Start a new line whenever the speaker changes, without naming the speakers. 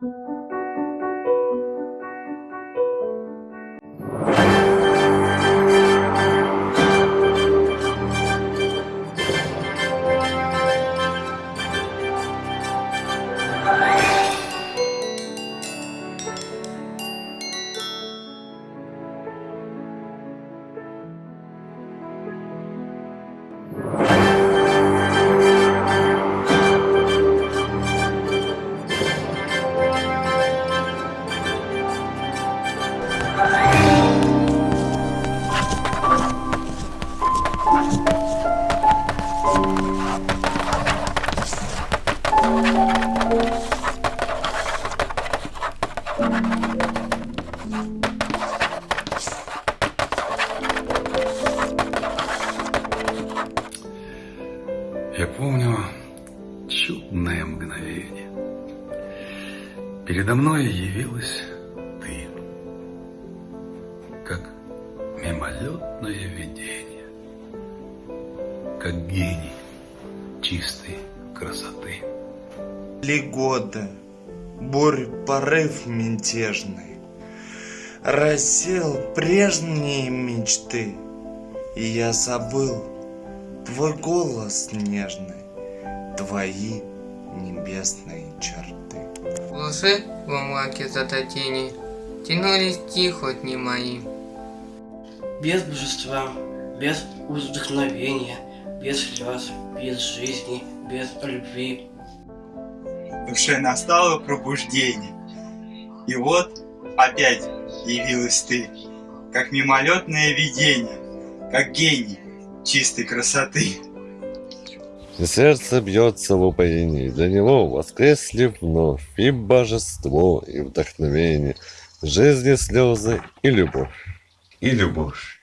Bye. Я помню чудное мгновение. Передо мной явилась ты, как мимолетное видение, как гений чистой красоты.
Ли года, бурь порыв мятежный, Рассел прежние мечты, И я забыл твой голос нежный, Твои небесные черты.
Лжи во мраке зато тени Тянулись тихо дни мои.
Без божества, без вдохновения, без слез, без жизни, без любви.
В душе настало пробуждение. И вот опять явилась ты, как мимолетное видение, как гений чистой красоты.
И сердце бьется в упоении, для него воскресли вновь и божество, и вдохновение, жизни слезы и любовь.
И любовь.